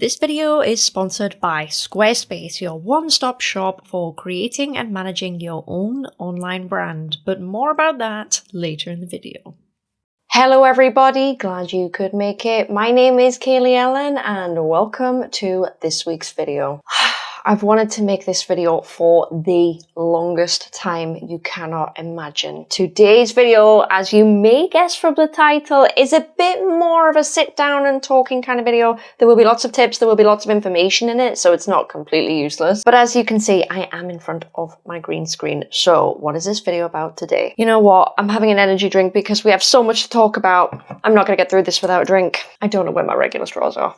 This video is sponsored by Squarespace, your one-stop shop for creating and managing your own online brand, but more about that later in the video. Hello everybody, glad you could make it. My name is Kaylee Ellen and welcome to this week's video. I've wanted to make this video for the longest time you cannot imagine. Today's video, as you may guess from the title, is a bit more of a sit down and talking kind of video. There will be lots of tips, there will be lots of information in it, so it's not completely useless. But as you can see, I am in front of my green screen. So what is this video about today? You know what? I'm having an energy drink because we have so much to talk about. I'm not gonna get through this without a drink. I don't know where my regular straws are.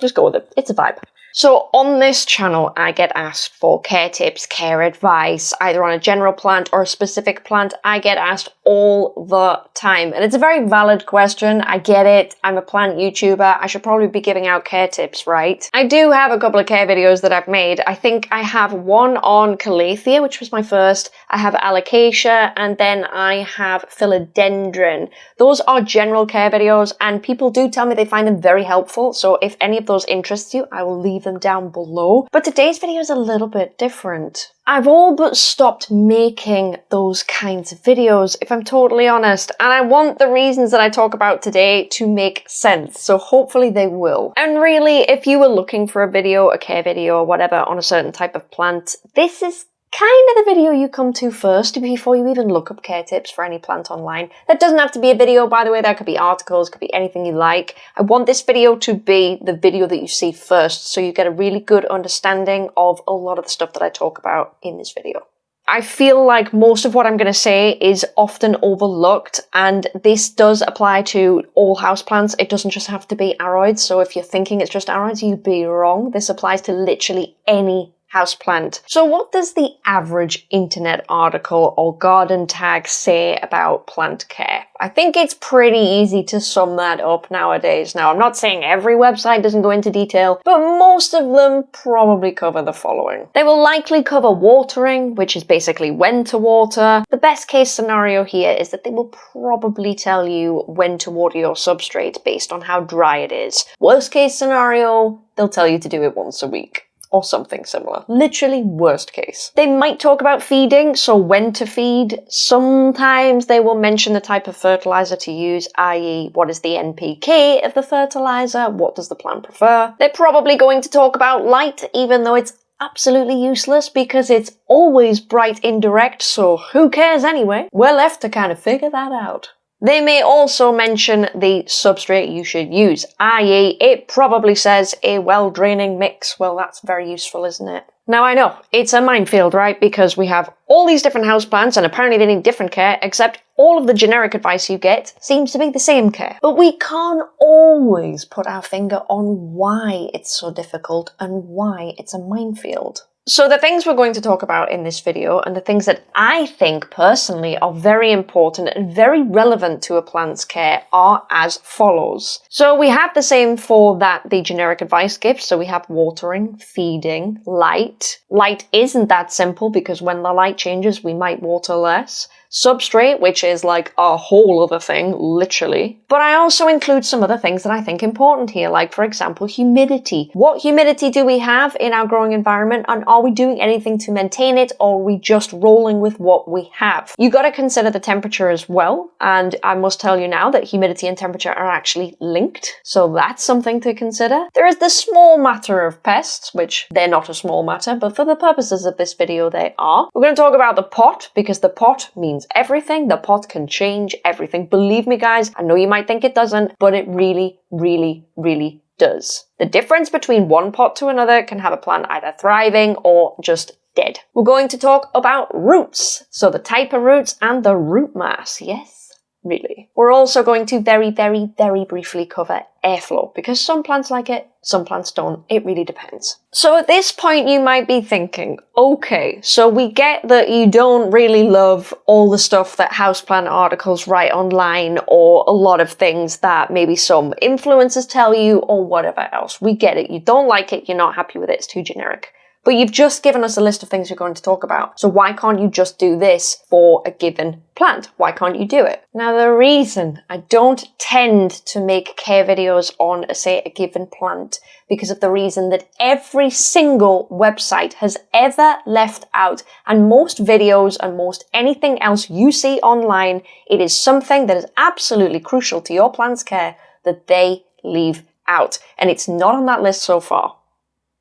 Just go with it. It's a vibe. So on this channel, I get asked for care tips, care advice, either on a general plant or a specific plant. I get asked all the time. And it's a very valid question. I get it. I'm a plant YouTuber. I should probably be giving out care tips, right? I do have a couple of care videos that I've made. I think I have one on Calathea, which was my first. I have Alocasia, and then I have Philodendron. Those are general care videos, and people do tell me they find them very helpful. So if any of those interest you, I will leave them down below. But today's video is a little bit different. I've all but stopped making those kinds of videos, if I'm totally honest, and I want the reasons that I talk about today to make sense, so hopefully they will. And really, if you were looking for a video, a care video, or whatever on a certain type of plant, this is kind of the video you come to first before you even look up care tips for any plant online. That doesn't have to be a video, by the way, that could be articles, could be anything you like. I want this video to be the video that you see first, so you get a really good understanding of a lot of the stuff that I talk about in this video. I feel like most of what I'm going to say is often overlooked and this does apply to all houseplants. It doesn't just have to be aroids. So if you're thinking it's just aroids, you'd be wrong. This applies to literally any houseplant. So what does the average internet article or garden tag say about plant care? I think it's pretty easy to sum that up nowadays. Now, I'm not saying every website doesn't go into detail, but most of them probably cover the following. They will likely cover watering, which is basically when to water. The best case scenario here is that they will probably tell you when to water your substrate based on how dry it is. Worst case scenario, they'll tell you to do it once a week or something similar. Literally worst case. They might talk about feeding, so when to feed. Sometimes they will mention the type of fertilizer to use, i.e. what is the NPK of the fertilizer, what does the plant prefer. They're probably going to talk about light, even though it's absolutely useless because it's always bright indirect, so who cares anyway? We're left to kind of figure that out. They may also mention the substrate you should use, i.e. it probably says a well-draining mix. Well, that's very useful, isn't it? Now I know, it's a minefield, right? Because we have all these different houseplants and apparently they need different care, except all of the generic advice you get seems to be the same care. But we can't always put our finger on why it's so difficult and why it's a minefield. So the things we're going to talk about in this video and the things that I think personally are very important and very relevant to a plant's care are as follows. So we have the same four that the generic advice gives. So we have watering, feeding, light. Light isn't that simple because when the light changes we might water less substrate, which is like a whole other thing, literally. But I also include some other things that I think important here, like for example, humidity. What humidity do we have in our growing environment and are we doing anything to maintain it or are we just rolling with what we have? You gotta consider the temperature as well. And I must tell you now that humidity and temperature are actually linked. So that's something to consider. There is the small matter of pests, which they're not a small matter, but for the purposes of this video, they are. We're gonna talk about the pot because the pot means everything. The pot can change everything. Believe me, guys, I know you might think it doesn't, but it really, really, really does. The difference between one pot to another can have a plant either thriving or just dead. We're going to talk about roots. So the type of roots and the root mass. Yes, really. We're also going to very, very, very briefly cover airflow because some plants like it, some plants don't. It really depends. So at this point you might be thinking, okay, so we get that you don't really love all the stuff that houseplant articles write online or a lot of things that maybe some influencers tell you or whatever else. We get it. You don't like it. You're not happy with it. It's too generic. But you've just given us a list of things you're going to talk about. So why can't you just do this for a given plant? Why can't you do it? Now, the reason I don't tend to make care videos on, say, a given plant because of the reason that every single website has ever left out and most videos and most anything else you see online, it is something that is absolutely crucial to your plant's care that they leave out. And it's not on that list so far.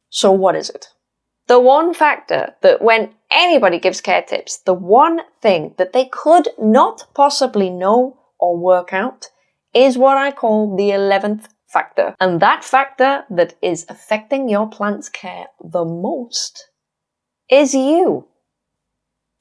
So what is it? The one factor that when anybody gives care tips, the one thing that they could not possibly know or work out is what I call the 11th factor. And that factor that is affecting your plant's care the most is you.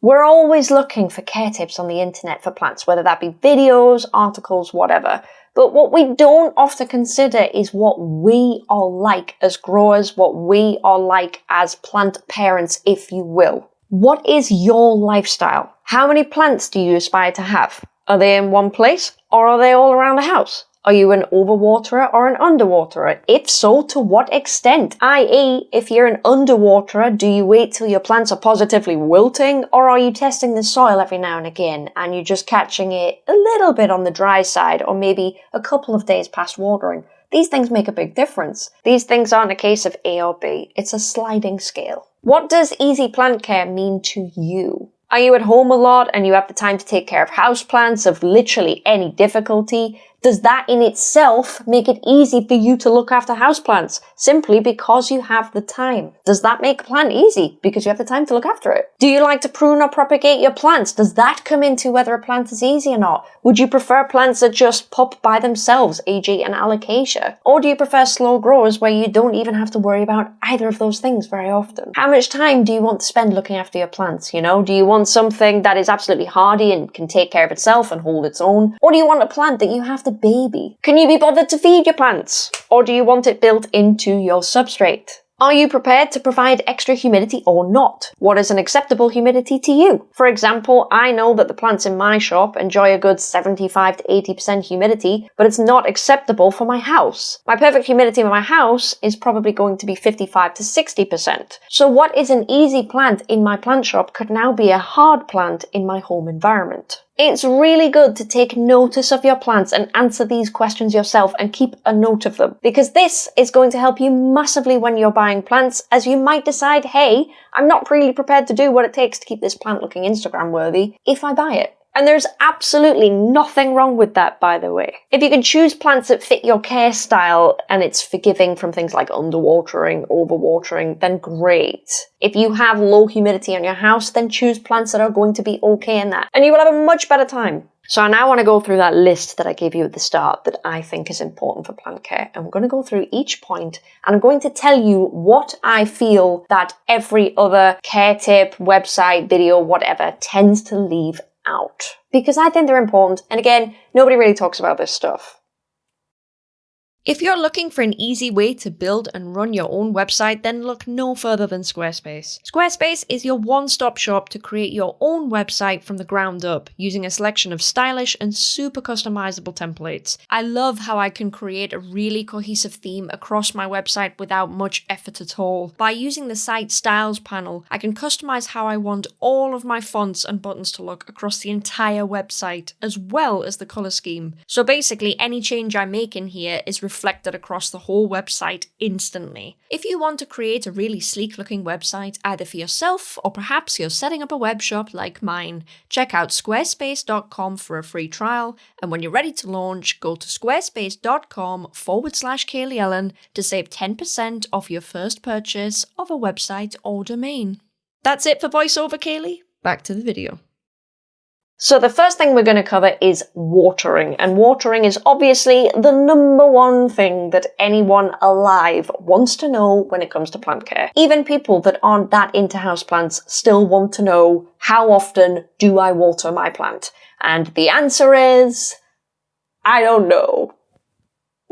We're always looking for care tips on the internet for plants, whether that be videos, articles, whatever. But what we don't often consider is what we are like as growers, what we are like as plant parents, if you will. What is your lifestyle? How many plants do you aspire to have? Are they in one place or are they all around the house? Are you an overwaterer or an underwaterer? If so, to what extent? I.e., if you're an underwaterer, do you wait till your plants are positively wilting, or are you testing the soil every now and again and you're just catching it a little bit on the dry side or maybe a couple of days past watering? These things make a big difference. These things aren't a case of A or B, it's a sliding scale. What does easy plant care mean to you? Are you at home a lot and you have the time to take care of houseplants of literally any difficulty? Does that in itself make it easy for you to look after houseplants simply because you have the time? Does that make a plant easy because you have the time to look after it? Do you like to prune or propagate your plants? Does that come into whether a plant is easy or not? Would you prefer plants that just pop by themselves, e.g. an alocasia? Or do you prefer slow growers where you don't even have to worry about either of those things very often? How much time do you want to spend looking after your plants, you know? Do you want something that is absolutely hardy and can take care of itself and hold its own? Or do you want a plant that you have to baby? Can you be bothered to feed your plants? Or do you want it built into your substrate? Are you prepared to provide extra humidity or not? What is an acceptable humidity to you? For example, I know that the plants in my shop enjoy a good 75 to 80% humidity, but it's not acceptable for my house. My perfect humidity in my house is probably going to be 55 to 60%. So what is an easy plant in my plant shop could now be a hard plant in my home environment. It's really good to take notice of your plants and answer these questions yourself and keep a note of them because this is going to help you massively when you're buying plants as you might decide, hey, I'm not really prepared to do what it takes to keep this plant looking Instagram worthy if I buy it. And there's absolutely nothing wrong with that, by the way. If you can choose plants that fit your care style and it's forgiving from things like underwatering, overwatering, then great. If you have low humidity on your house, then choose plants that are going to be okay in that. And you will have a much better time. So I now want to go through that list that I gave you at the start that I think is important for plant care. And I'm going to go through each point and I'm going to tell you what I feel that every other care tip, website, video, whatever tends to leave out because I think they're important. And again, nobody really talks about this stuff. If you're looking for an easy way to build and run your own website, then look no further than Squarespace. Squarespace is your one-stop shop to create your own website from the ground up, using a selection of stylish and super customizable templates. I love how I can create a really cohesive theme across my website without much effort at all. By using the site styles panel, I can customize how I want all of my fonts and buttons to look across the entire website, as well as the color scheme. So basically, any change I make in here is reflected across the whole website instantly. If you want to create a really sleek looking website either for yourself or perhaps you're setting up a web shop like mine, check out squarespace.com for a free trial and when you're ready to launch, go to squarespace.com forward slash Kaylee Ellen to save 10% off your first purchase of a website or domain. That's it for voiceover, Kaylee. Back to the video. So the first thing we're going to cover is watering. And watering is obviously the number one thing that anyone alive wants to know when it comes to plant care. Even people that aren't that into houseplants still want to know how often do I water my plant? And the answer is, I don't know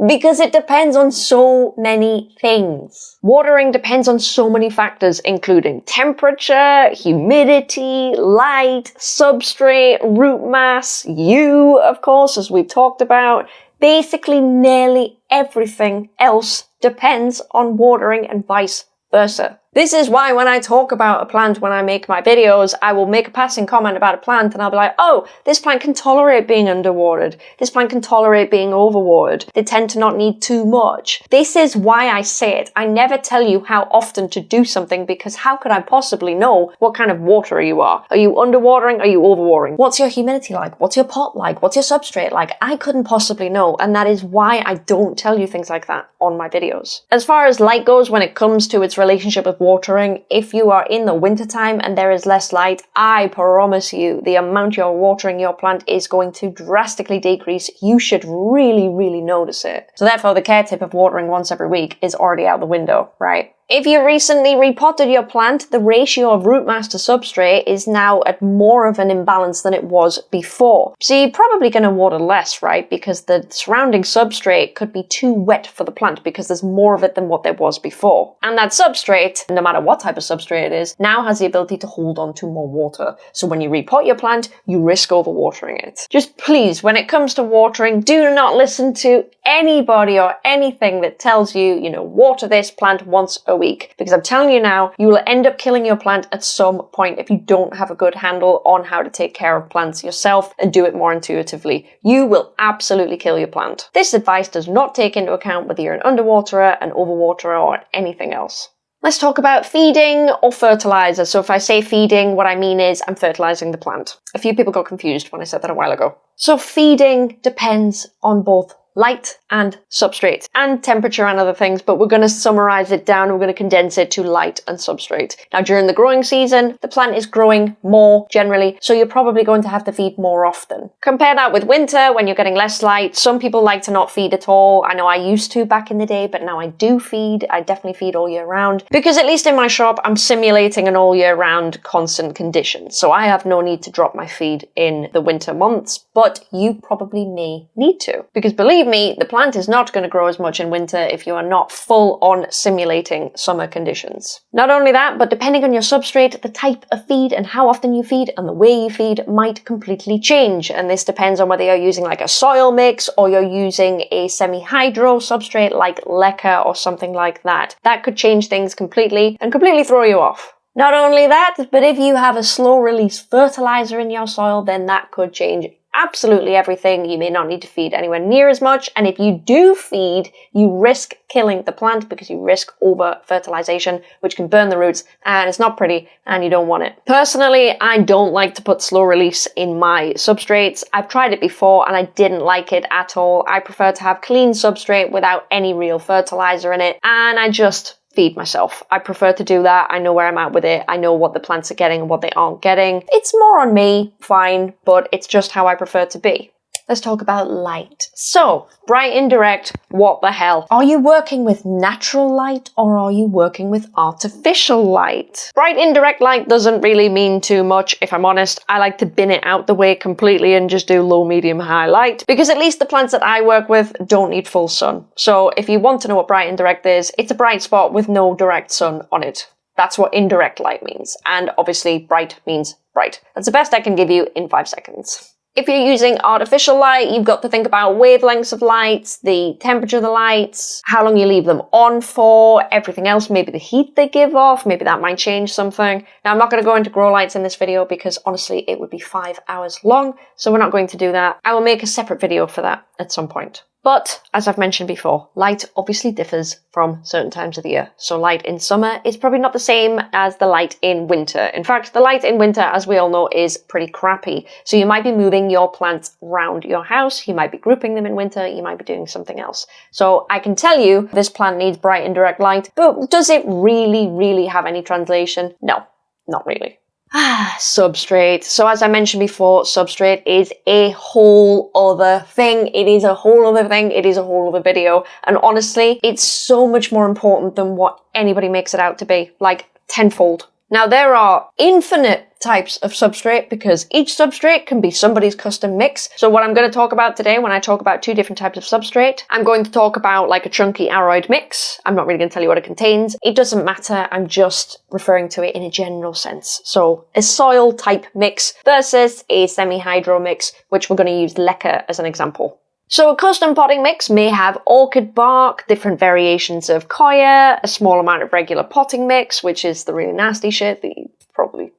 because it depends on so many things. Watering depends on so many factors, including temperature, humidity, light, substrate, root mass, you, of course, as we've talked about. Basically, nearly everything else depends on watering and vice versa. This is why when I talk about a plant when I make my videos, I will make a passing comment about a plant and I'll be like, oh, this plant can tolerate being underwatered. This plant can tolerate being overwatered. They tend to not need too much. This is why I say it. I never tell you how often to do something because how could I possibly know what kind of water you are? Are you underwatering? Are you overwatering? What's your humidity like? What's your pot like? What's your substrate like? I couldn't possibly know. And that is why I don't tell you things like that on my videos. As far as light goes, when it comes to its relationship with watering, if you are in the wintertime and there is less light, I promise you the amount you're watering your plant is going to drastically decrease. You should really, really notice it. So therefore the care tip of watering once every week is already out the window, right? If you recently repotted your plant, the ratio of root mass to substrate is now at more of an imbalance than it was before. So you're probably going to water less, right? Because the surrounding substrate could be too wet for the plant because there's more of it than what there was before. And that substrate, no matter what type of substrate it is, now has the ability to hold on to more water. So when you repot your plant, you risk overwatering it. Just please, when it comes to watering, do not listen to anybody or anything that tells you, you know, water this plant once a week. Because I'm telling you now, you will end up killing your plant at some point if you don't have a good handle on how to take care of plants yourself and do it more intuitively. You will absolutely kill your plant. This advice does not take into account whether you're an underwaterer, an overwaterer, or anything else. Let's talk about feeding or fertilizer. So if I say feeding, what I mean is I'm fertilizing the plant. A few people got confused when I said that a while ago. So feeding depends on both light and substrate and temperature and other things, but we're going to summarize it down. We're going to condense it to light and substrate. Now, during the growing season, the plant is growing more generally, so you're probably going to have to feed more often. Compare that with winter when you're getting less light. Some people like to not feed at all. I know I used to back in the day, but now I do feed. I definitely feed all year round because at least in my shop, I'm simulating an all year round constant condition. So I have no need to drop my feed in the winter months, but you probably may need to because believe believe me, the plant is not going to grow as much in winter if you are not full on simulating summer conditions. Not only that, but depending on your substrate, the type of feed and how often you feed and the way you feed might completely change. And this depends on whether you're using like a soil mix or you're using a semi-hydro substrate like leca or something like that. That could change things completely and completely throw you off. Not only that, but if you have a slow release fertilizer in your soil, then that could change absolutely everything. You may not need to feed anywhere near as much. And if you do feed, you risk killing the plant because you risk over fertilization, which can burn the roots and it's not pretty and you don't want it. Personally, I don't like to put slow release in my substrates. I've tried it before and I didn't like it at all. I prefer to have clean substrate without any real fertilizer in it. And I just feed myself. I prefer to do that. I know where I'm at with it. I know what the plants are getting and what they aren't getting. It's more on me, fine, but it's just how I prefer to be. Let's talk about light. So, bright indirect, what the hell? Are you working with natural light or are you working with artificial light? Bright indirect light doesn't really mean too much, if I'm honest. I like to bin it out the way completely and just do low, medium, high light because at least the plants that I work with don't need full sun. So if you want to know what bright indirect is, it's a bright spot with no direct sun on it. That's what indirect light means. And obviously bright means bright. That's the best I can give you in five seconds. If you're using artificial light, you've got to think about wavelengths of lights, the temperature of the lights, how long you leave them on for, everything else, maybe the heat they give off, maybe that might change something. Now, I'm not going to go into grow lights in this video because honestly, it would be five hours long, so we're not going to do that. I will make a separate video for that at some point. But, as I've mentioned before, light obviously differs from certain times of the year. So light in summer is probably not the same as the light in winter. In fact, the light in winter, as we all know, is pretty crappy. So you might be moving your plants around your house, you might be grouping them in winter, you might be doing something else. So I can tell you this plant needs bright indirect light, but does it really, really have any translation? No, not really. Ah, substrate. So as I mentioned before, substrate is a whole other thing. It is a whole other thing. It is a whole other video. And honestly, it's so much more important than what anybody makes it out to be. Like tenfold. Now there are infinite types of substrate because each substrate can be somebody's custom mix. So what I'm going to talk about today when I talk about two different types of substrate, I'm going to talk about like a chunky aroid mix. I'm not really going to tell you what it contains. It doesn't matter. I'm just referring to it in a general sense. So a soil type mix versus a semi-hydro mix, which we're going to use leca as an example. So a custom potting mix may have orchid bark, different variations of coir, a small amount of regular potting mix, which is the really nasty shit that you probably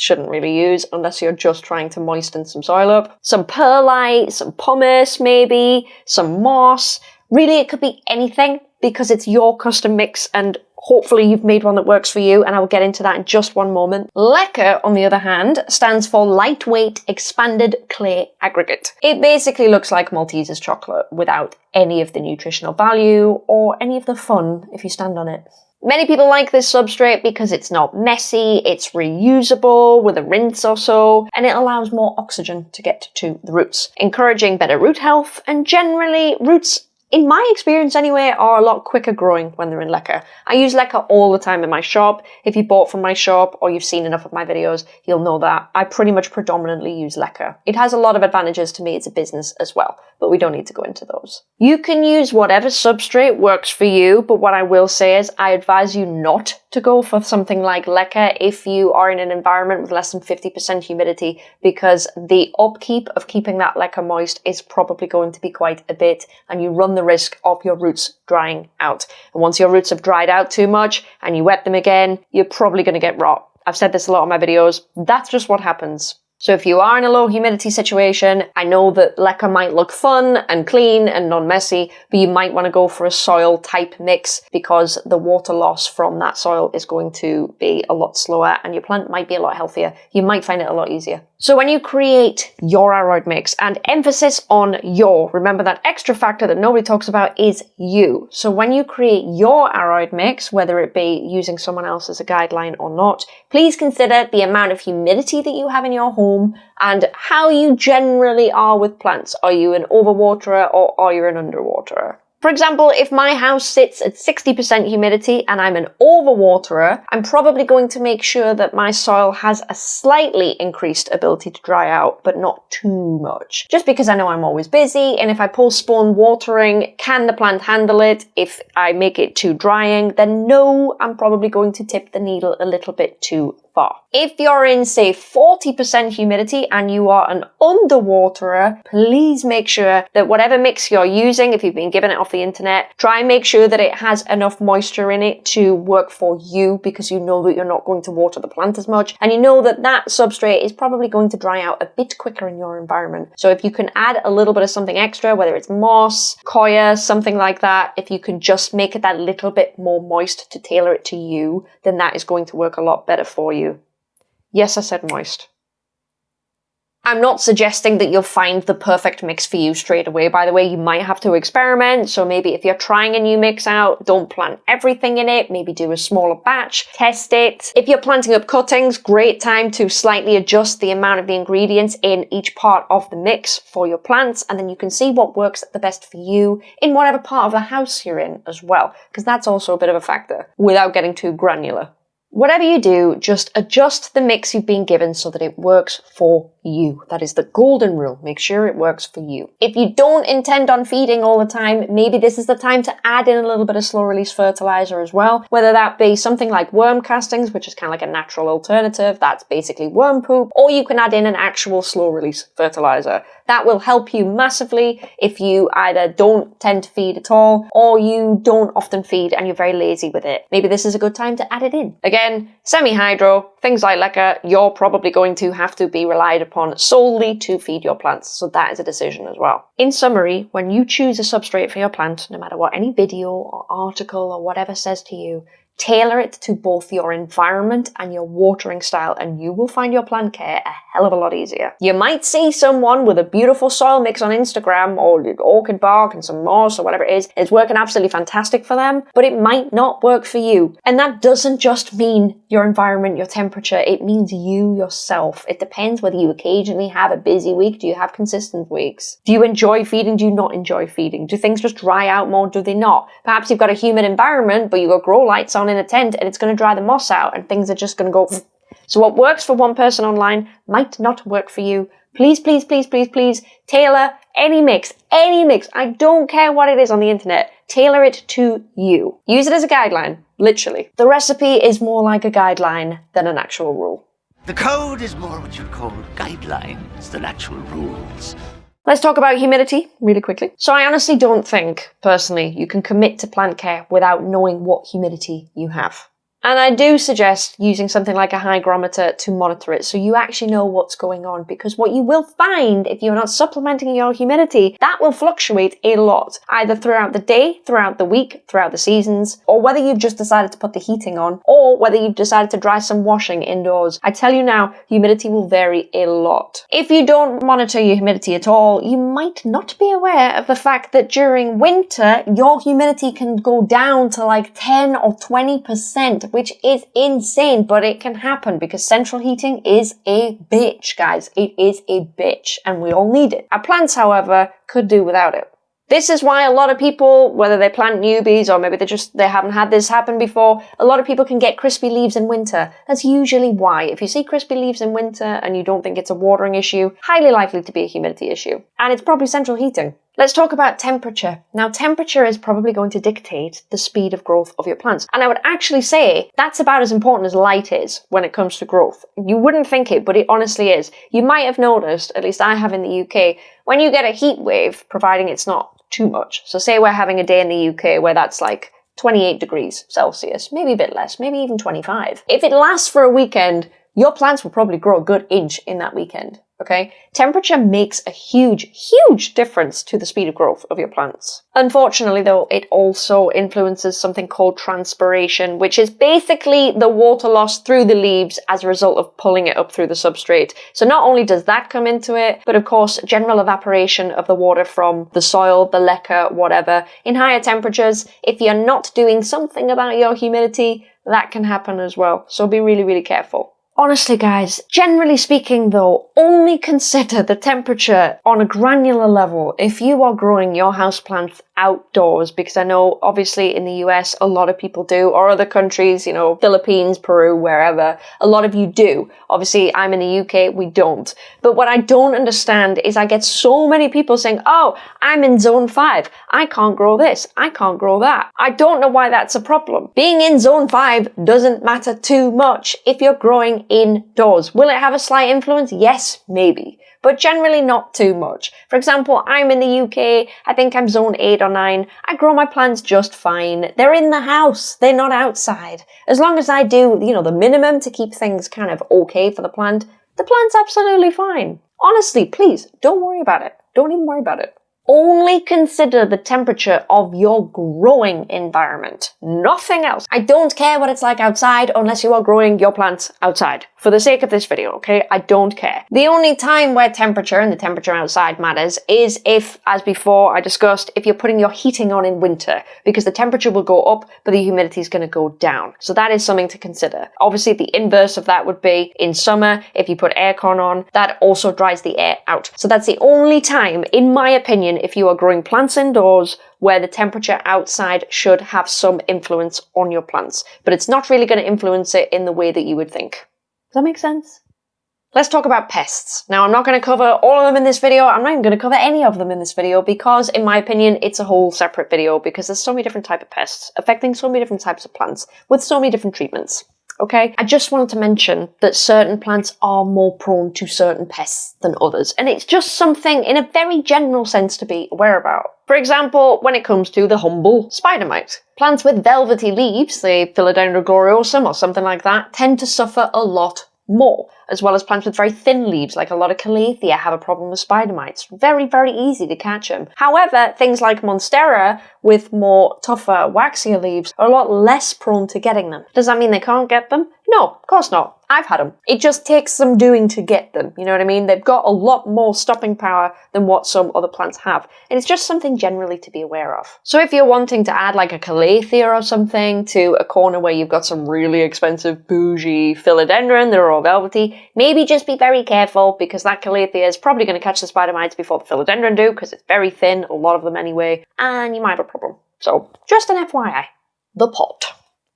shouldn't really use unless you're just trying to moisten some soil up. Some perlite, some pumice maybe, some moss. Really, it could be anything because it's your custom mix and hopefully you've made one that works for you and I will get into that in just one moment. Leca, on the other hand, stands for Lightweight Expanded Clay Aggregate. It basically looks like Malteser's chocolate without any of the nutritional value or any of the fun if you stand on it. Many people like this substrate because it's not messy, it's reusable with a rinse or so, and it allows more oxygen to get to the roots, encouraging better root health, and generally roots in my experience anyway, are a lot quicker growing when they're in leca. I use leca all the time in my shop. If you bought from my shop or you've seen enough of my videos, you'll know that I pretty much predominantly use leca. It has a lot of advantages to me as a business as well, but we don't need to go into those. You can use whatever substrate works for you, but what I will say is I advise you not to go for something like leca if you are in an environment with less than 50% humidity because the upkeep of keeping that leca moist is probably going to be quite a bit and you run the risk of your roots drying out. And once your roots have dried out too much and you wet them again, you're probably going to get rot. I've said this a lot in my videos. That's just what happens. So if you are in a low humidity situation, I know that leca might look fun and clean and non-messy, but you might want to go for a soil type mix because the water loss from that soil is going to be a lot slower and your plant might be a lot healthier. You might find it a lot easier. So when you create your aroid mix, and emphasis on your, remember that extra factor that nobody talks about is you. So when you create your aroid mix, whether it be using someone else as a guideline or not, please consider the amount of humidity that you have in your home and how you generally are with plants. Are you an overwaterer or are you an underwaterer? For example, if my house sits at 60% humidity and I'm an overwaterer, I'm probably going to make sure that my soil has a slightly increased ability to dry out, but not too much. Just because I know I'm always busy, and if I postpone watering, can the plant handle it? If I make it too drying, then no, I'm probably going to tip the needle a little bit too far. If you're in, say, 40% humidity and you are an underwaterer, please make sure that whatever mix you're using, if you've been given it off the internet, try and make sure that it has enough moisture in it to work for you because you know that you're not going to water the plant as much and you know that that substrate is probably going to dry out a bit quicker in your environment. So if you can add a little bit of something extra, whether it's moss, coir, something like that, if you can just make it that little bit more moist to tailor it to you, then that is going to work a lot better for you. Yes, I said moist. I'm not suggesting that you'll find the perfect mix for you straight away. By the way, you might have to experiment. So maybe if you're trying a new mix out, don't plant everything in it. Maybe do a smaller batch, test it. If you're planting up cuttings, great time to slightly adjust the amount of the ingredients in each part of the mix for your plants. And then you can see what works the best for you in whatever part of the house you're in as well. Because that's also a bit of a factor without getting too granular. Whatever you do, just adjust the mix you've been given so that it works for you. That is the golden rule. Make sure it works for you. If you don't intend on feeding all the time, maybe this is the time to add in a little bit of slow release fertilizer as well. Whether that be something like worm castings, which is kind of like a natural alternative. That's basically worm poop. Or you can add in an actual slow release fertilizer. That will help you massively if you either don't tend to feed at all or you don't often feed and you're very lazy with it. Maybe this is a good time to add it in. Again, semi-hydro, things like leca, you're probably going to have to be relied upon solely to feed your plants, so that is a decision as well. In summary, when you choose a substrate for your plant, no matter what any video or article or whatever says to you, Tailor it to both your environment and your watering style and you will find your plant care a hell of a lot easier. You might see someone with a beautiful soil mix on Instagram or orchid bark and some moss or whatever it is. It's working absolutely fantastic for them, but it might not work for you. And that doesn't just mean your environment, your temperature, it means you yourself. It depends whether you occasionally have a busy week. Do you have consistent weeks? Do you enjoy feeding? Do you not enjoy feeding? Do things just dry out more? Do they not? Perhaps you've got a humid environment, but you've got grow lights on in a tent and it's going to dry the moss out and things are just going to go. So what works for one person online might not work for you. Please, please, please, please, please tailor any mix, any mix. I don't care what it is on the internet. Tailor it to you. Use it as a guideline, literally. The recipe is more like a guideline than an actual rule. The code is more what you'd call guidelines than actual rules. Let's talk about humidity really quickly. So I honestly don't think, personally, you can commit to plant care without knowing what humidity you have. And I do suggest using something like a hygrometer to monitor it so you actually know what's going on because what you will find if you're not supplementing your humidity, that will fluctuate a lot, either throughout the day, throughout the week, throughout the seasons, or whether you've just decided to put the heating on, or whether you've decided to dry some washing indoors. I tell you now, humidity will vary a lot. If you don't monitor your humidity at all, you might not be aware of the fact that during winter, your humidity can go down to like 10 or 20% which is insane, but it can happen because central heating is a bitch, guys. It is a bitch and we all need it. Our plants, however, could do without it. This is why a lot of people, whether they plant newbies or maybe they just they haven't had this happen before, a lot of people can get crispy leaves in winter. That's usually why. If you see crispy leaves in winter and you don't think it's a watering issue, highly likely to be a humidity issue. And it's probably central heating. Let's talk about temperature. Now, temperature is probably going to dictate the speed of growth of your plants. And I would actually say that's about as important as light is when it comes to growth. You wouldn't think it, but it honestly is. You might have noticed, at least I have in the UK, when you get a heat wave, providing it's not too much. So say we're having a day in the UK where that's like 28 degrees Celsius, maybe a bit less, maybe even 25. If it lasts for a weekend, your plants will probably grow a good inch in that weekend okay? Temperature makes a huge, huge difference to the speed of growth of your plants. Unfortunately though, it also influences something called transpiration, which is basically the water loss through the leaves as a result of pulling it up through the substrate. So not only does that come into it, but of course general evaporation of the water from the soil, the leca, whatever. In higher temperatures, if you're not doing something about your humidity, that can happen as well. So be really, really careful. Honestly, guys, generally speaking though, only consider the temperature on a granular level if you are growing your houseplants outdoors because I know obviously in the US a lot of people do or other countries, you know, Philippines, Peru, wherever, a lot of you do. Obviously I'm in the UK, we don't. But what I don't understand is I get so many people saying, oh, I'm in zone five. I can't grow this. I can't grow that. I don't know why that's a problem. Being in zone five doesn't matter too much if you're growing indoors. Will it have a slight influence? Yes, maybe but generally not too much. For example, I'm in the UK, I think I'm zone 8 or 9, I grow my plants just fine. They're in the house, they're not outside. As long as I do, you know, the minimum to keep things kind of okay for the plant, the plant's absolutely fine. Honestly, please, don't worry about it. Don't even worry about it only consider the temperature of your growing environment, nothing else. I don't care what it's like outside unless you are growing your plants outside. For the sake of this video, okay? I don't care. The only time where temperature and the temperature outside matters is if, as before I discussed, if you're putting your heating on in winter, because the temperature will go up, but the humidity is going to go down. So that is something to consider. Obviously, the inverse of that would be in summer, if you put aircon on, that also dries the air out. So that's the only time, in my opinion, if you are growing plants indoors where the temperature outside should have some influence on your plants. But it's not really going to influence it in the way that you would think. Does that make sense? Let's talk about pests. Now, I'm not going to cover all of them in this video. I'm not even going to cover any of them in this video because, in my opinion, it's a whole separate video because there's so many different type of pests affecting so many different types of plants with so many different treatments okay? I just wanted to mention that certain plants are more prone to certain pests than others, and it's just something in a very general sense to be aware about. For example, when it comes to the humble spider mite. Plants with velvety leaves, the Philodendron gloriosum or something like that, tend to suffer a lot more, as well as plants with very thin leaves, like a lot of Calathea have a problem with spider mites. Very, very easy to catch them. However, things like Monstera, with more tougher, waxier leaves, are a lot less prone to getting them. Does that mean they can't get them? No, of course not. I've had them. It just takes some doing to get them, you know what I mean? They've got a lot more stopping power than what some other plants have. And it's just something generally to be aware of. So if you're wanting to add like a Calathea or something to a corner where you've got some really expensive bougie philodendron that are all velvety, maybe just be very careful because that Calathea is probably going to catch the spider mites before the philodendron do because it's very thin, a lot of them anyway, and you might have a problem. So just an FYI. The pot.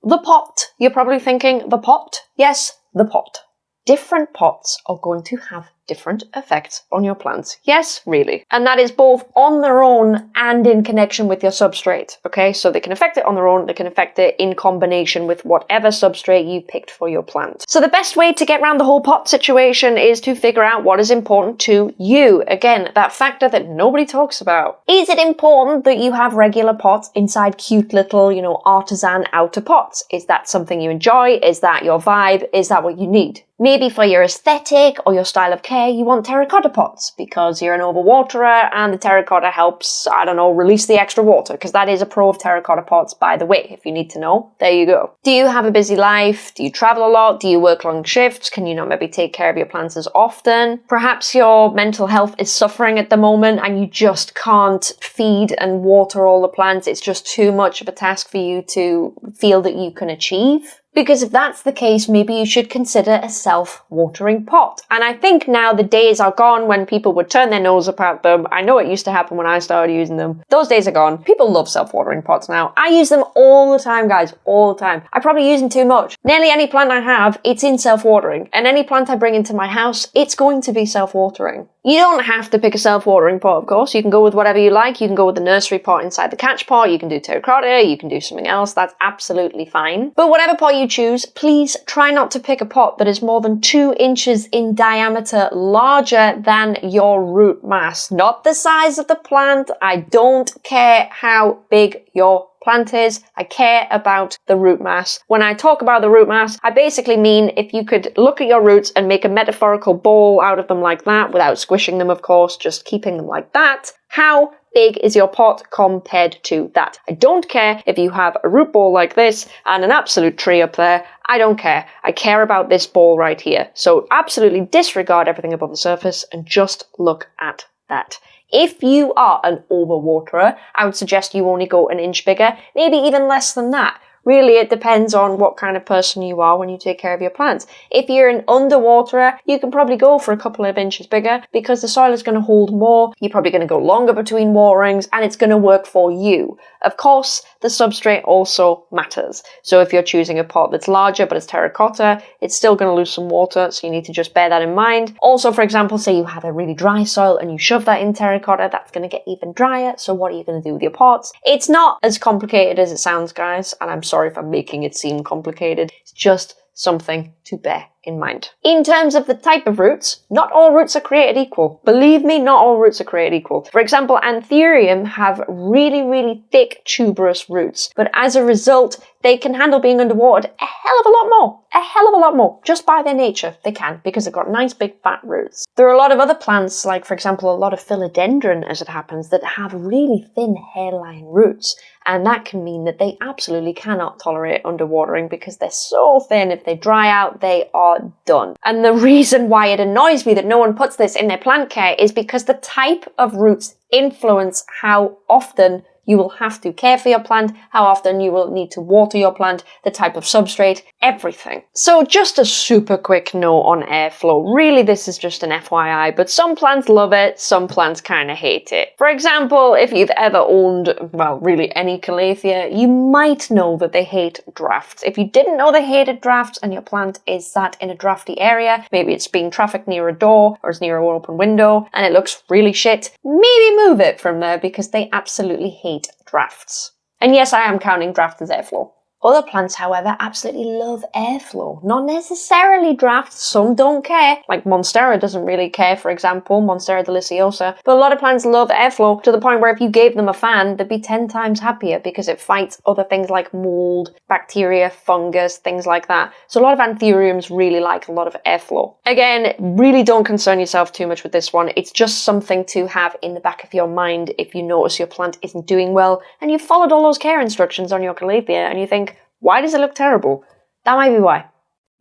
The pot. You're probably thinking, the pot? Yes, the pot. Different pots are going to have different effects on your plants. Yes, really. And that is both on their own and in connection with your substrate. Okay, so they can affect it on their own, they can affect it in combination with whatever substrate you picked for your plant. So the best way to get around the whole pot situation is to figure out what is important to you. Again, that factor that nobody talks about. Is it important that you have regular pots inside cute little, you know, artisan outer pots? Is that something you enjoy? Is that your vibe? Is that what you need? Maybe for your aesthetic or your style of care, you want terracotta pots because you're an overwaterer and the terracotta helps, I don't know, release the extra water because that is a pro of terracotta pots, by the way, if you need to know. There you go. Do you have a busy life? Do you travel a lot? Do you work long shifts? Can you not maybe take care of your plants as often? Perhaps your mental health is suffering at the moment and you just can't feed and water all the plants. It's just too much of a task for you to feel that you can achieve. Because if that's the case, maybe you should consider a self-watering pot. And I think now the days are gone when people would turn their nose up at them. I know it used to happen when I started using them. Those days are gone. People love self-watering pots now. I use them all the time, guys, all the time. I probably use them too much. Nearly any plant I have, it's in self-watering. And any plant I bring into my house, it's going to be self-watering. You don't have to pick a self-watering pot, of course. You can go with whatever you like. You can go with the nursery pot inside the catch pot. You can do terracotta. You can do something else. That's absolutely fine. But whatever pot you choose, please try not to pick a pot that is more than two inches in diameter larger than your root mass. Not the size of the plant. I don't care how big your plant is. I care about the root mass. When I talk about the root mass, I basically mean if you could look at your roots and make a metaphorical ball out of them like that, without squishing them, of course, just keeping them like that, how big is your pot compared to that? I don't care if you have a root ball like this and an absolute tree up there. I don't care. I care about this ball right here. So absolutely disregard everything above the surface and just look at that. If you are an overwaterer, I would suggest you only go an inch bigger, maybe even less than that. Really, it depends on what kind of person you are when you take care of your plants. If you're an underwaterer, you can probably go for a couple of inches bigger because the soil is going to hold more. You're probably going to go longer between waterings and it's going to work for you. Of course, the substrate also matters. So if you're choosing a pot that's larger but it's terracotta, it's still going to lose some water, so you need to just bear that in mind. Also, for example, say you have a really dry soil and you shove that in terracotta, that's going to get even drier. So what are you going to do with your pots? It's not as complicated as it sounds, guys, and I'm if I'm making it seem complicated. It's just something to bear in mind. In terms of the type of roots, not all roots are created equal. Believe me, not all roots are created equal. For example, Anthurium have really, really thick tuberous roots, but as a result, they can handle being underwater a hell of a lot more. A hell of a lot more. Just by their nature, they can, because they've got nice big fat roots. There are a lot of other plants, like for example, a lot of philodendron, as it happens, that have really thin hairline roots. And that can mean that they absolutely cannot tolerate underwatering because they're so thin. If they dry out, they are done. And the reason why it annoys me that no one puts this in their plant care is because the type of roots influence how often you will have to care for your plant, how often you will need to water your plant, the type of substrate, everything. So just a super quick note on airflow. Really, this is just an FYI, but some plants love it, some plants kind of hate it. For example, if you've ever owned, well, really any calathea, you might know that they hate drafts. If you didn't know they hated drafts and your plant is sat in a drafty area, maybe it's being trafficked near a door or it's near an open window and it looks really shit, maybe move it from there because they absolutely hate drafts. And yes, I am counting draft as airflow. Other plants, however, absolutely love airflow. Not necessarily drafts, some don't care. Like Monstera doesn't really care, for example, Monstera deliciosa. But a lot of plants love airflow to the point where if you gave them a fan, they'd be 10 times happier because it fights other things like mold, bacteria, fungus, things like that. So a lot of anthuriums really like a lot of airflow. Again, really don't concern yourself too much with this one. It's just something to have in the back of your mind if you notice your plant isn't doing well and you've followed all those care instructions on your calathea and you think, why does it look terrible? That might be why.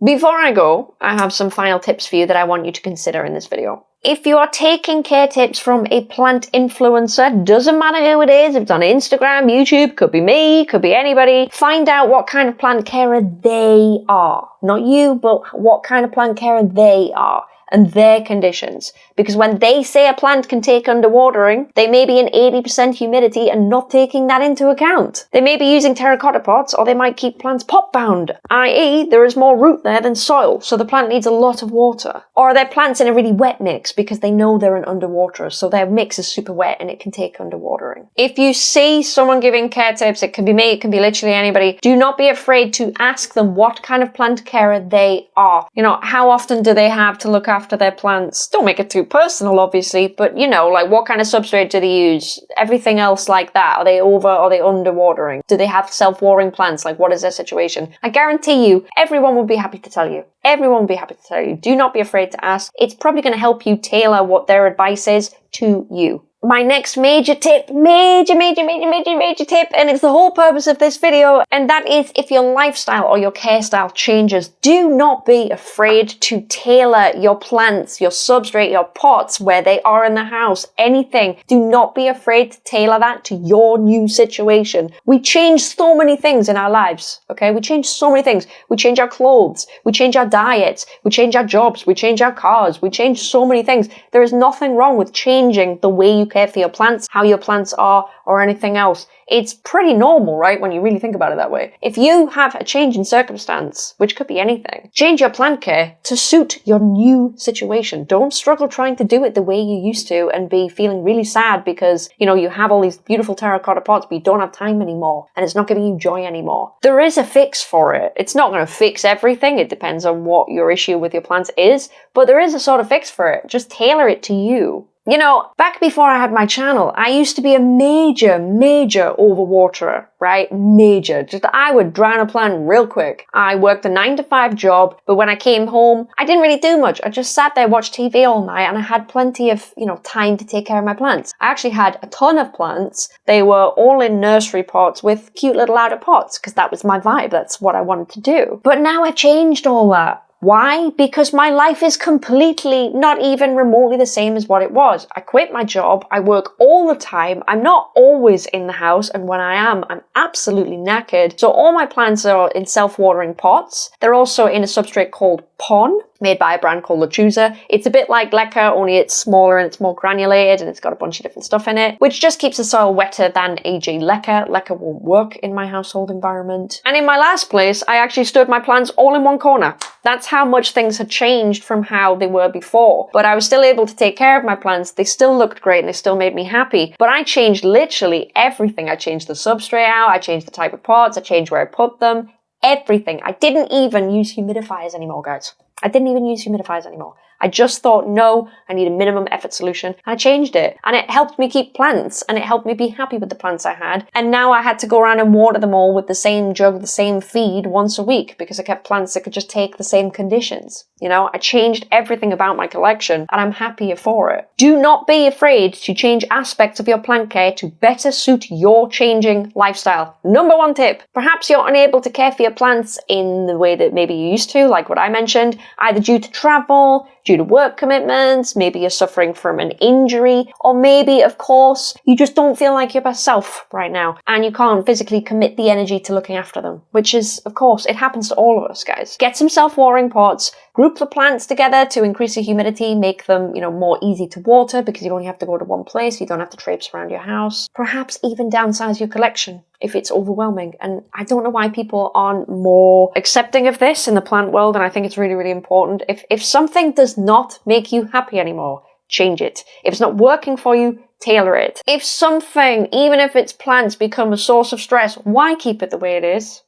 Before I go, I have some final tips for you that I want you to consider in this video. If you are taking care tips from a plant influencer, doesn't matter who it is, if it's on Instagram, YouTube, could be me, could be anybody, find out what kind of plant carer they are. Not you, but what kind of plant carer they are. and their conditions. Because when they say a plant can take underwatering, they may be in 80% humidity and not taking that into account. They may be using terracotta pots or they might keep plants pot bound, i.e. there is more root there than soil, so the plant needs a lot of water. Or are their plants in a really wet mix because they know they're an underwaterer, so their mix is super wet and it can take underwatering. If you see someone giving care tips, it can be me, it can be literally anybody, do not be afraid to ask them what kind of plant carer they are. You know, how often do they have to look after their plants? Don't make it too personal, obviously, but you know, like what kind of substrate do they use? Everything else like that. Are they over, are they underwatering? Do they have self-watering plants? Like what is their situation? I guarantee you, everyone will be happy to tell you. Everyone will be happy to tell you. Do not be afraid to ask. It's probably going to help you tailor what their advice is to you my next major tip, major, major, major, major, major tip, and it's the whole purpose of this video, and that is if your lifestyle or your care style changes, do not be afraid to tailor your plants, your substrate, your pots, where they are in the house, anything. Do not be afraid to tailor that to your new situation. We change so many things in our lives, okay? We change so many things. We change our clothes, we change our diets, we change our jobs, we change our cars, we change so many things. There is nothing wrong with changing the way you care for your plants, how your plants are, or anything else. It's pretty normal, right, when you really think about it that way. If you have a change in circumstance, which could be anything, change your plant care to suit your new situation. Don't struggle trying to do it the way you used to and be feeling really sad because, you know, you have all these beautiful terracotta pots, but you don't have time anymore and it's not giving you joy anymore. There is a fix for it. It's not going to fix everything. It depends on what your issue with your plants is, but there is a sort of fix for it. Just tailor it to you. You know, back before I had my channel, I used to be a major, major overwaterer, right? Major. Just I would drown a plant real quick. I worked a nine to five job, but when I came home, I didn't really do much. I just sat there, watched TV all night, and I had plenty of, you know, time to take care of my plants. I actually had a ton of plants. They were all in nursery pots with cute little outer pots, because that was my vibe. That's what I wanted to do. But now I've changed all that. Why? Because my life is completely not even remotely the same as what it was. I quit my job, I work all the time, I'm not always in the house, and when I am, I'm absolutely knackered. So all my plants are in self-watering pots. They're also in a substrate called Pon, made by a brand called Lechuza. It's a bit like Leca, only it's smaller and it's more granulated and it's got a bunch of different stuff in it, which just keeps the soil wetter than AJ Leca. Leca won't work in my household environment. And in my last place, I actually stood my plants all in one corner. That's how much things had changed from how they were before. But I was still able to take care of my plants. They still looked great and they still made me happy. But I changed literally everything. I changed the substrate out, I changed the type of pots, I changed where I put them, everything. I didn't even use humidifiers anymore, guys. I didn't even use humidifiers anymore. I just thought, no, I need a minimum effort solution. And I changed it. And it helped me keep plants and it helped me be happy with the plants I had. And now I had to go around and water them all with the same jug, the same feed once a week because I kept plants that could just take the same conditions. You know, I changed everything about my collection and I'm happier for it. Do not be afraid to change aspects of your plant care to better suit your changing lifestyle. Number one tip, perhaps you're unable to care for your plants in the way that maybe you used to, like what I mentioned, either due to travel, due to work commitments, maybe you're suffering from an injury, or maybe, of course, you just don't feel like your best self right now and you can't physically commit the energy to looking after them, which is, of course, it happens to all of us, guys. Get some self-watering pots, Group the plants together to increase the humidity, make them, you know, more easy to water because you only have to go to one place, you don't have to traipse around your house. Perhaps even downsize your collection if it's overwhelming. And I don't know why people aren't more accepting of this in the plant world, and I think it's really, really important. If, if something does not make you happy anymore, change it. If it's not working for you, tailor it. If something, even if it's plants, become a source of stress, why keep it the way it is?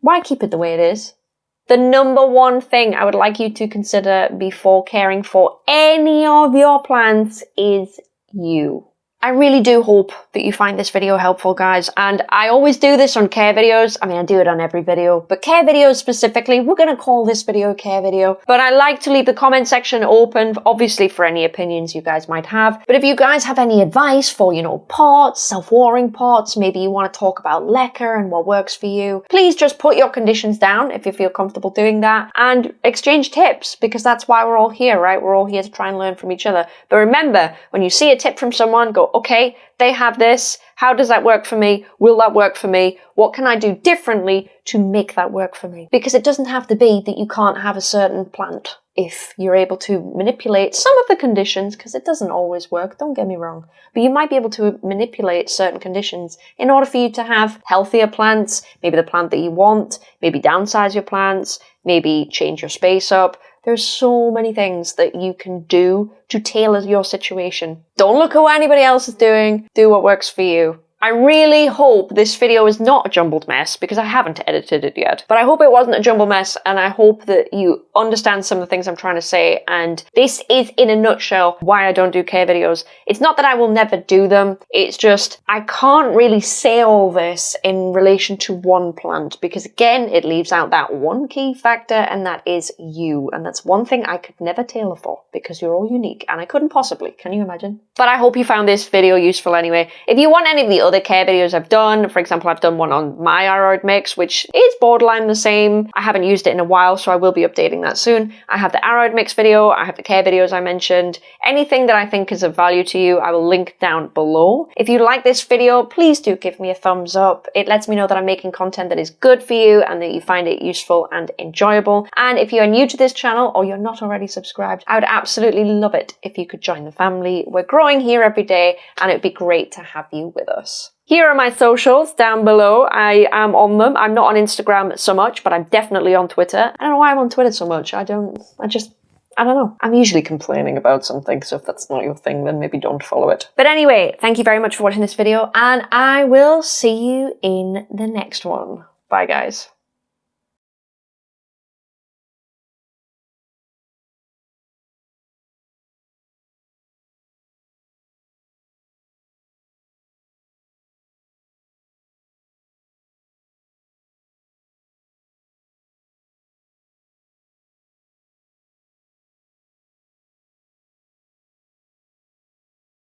Why keep it the way it is? The number one thing I would like you to consider before caring for any of your plants is you. I really do hope that you find this video helpful, guys. And I always do this on care videos. I mean, I do it on every video, but care videos specifically, we're going to call this video care video. But I like to leave the comment section open, obviously for any opinions you guys might have. But if you guys have any advice for, you know, pots, self-watering pots, maybe you want to talk about Leca and what works for you, please just put your conditions down if you feel comfortable doing that and exchange tips because that's why we're all here, right? We're all here to try and learn from each other. But remember, when you see a tip from someone, go, okay, they have this. How does that work for me? Will that work for me? What can I do differently to make that work for me? Because it doesn't have to be that you can't have a certain plant. if you're able to manipulate some of the conditions, because it doesn't always work, don't get me wrong, but you might be able to manipulate certain conditions in order for you to have healthier plants, maybe the plant that you want, maybe downsize your plants, maybe change your space up. There's so many things that you can do to tailor your situation. Don't look at what anybody else is doing, do what works for you. I really hope this video is not a jumbled mess because I haven't edited it yet. But I hope it wasn't a jumbled mess and I hope that you understand some of the things I'm trying to say. And this is in a nutshell why I don't do care videos. It's not that I will never do them. It's just I can't really say all this in relation to one plant because again, it leaves out that one key factor and that is you. And that's one thing I could never tailor for because you're all unique and I couldn't possibly. Can you imagine? But I hope you found this video useful anyway. If you want any of the other care videos I've done. For example, I've done one on my aroid mix, which is borderline the same. I haven't used it in a while, so I will be updating that soon. I have the aroid mix video, I have the care videos I mentioned. Anything that I think is of value to you, I will link down below. If you like this video, please do give me a thumbs up. It lets me know that I'm making content that is good for you and that you find it useful and enjoyable. And if you are new to this channel or you're not already subscribed, I would absolutely love it if you could join the family. We're growing here every day and it would be great to have you with us. Here are my socials down below. I am on them. I'm not on Instagram so much, but I'm definitely on Twitter. I don't know why I'm on Twitter so much. I don't, I just, I don't know. I'm usually complaining about something, so if that's not your thing, then maybe don't follow it. But anyway, thank you very much for watching this video, and I will see you in the next one. Bye, guys.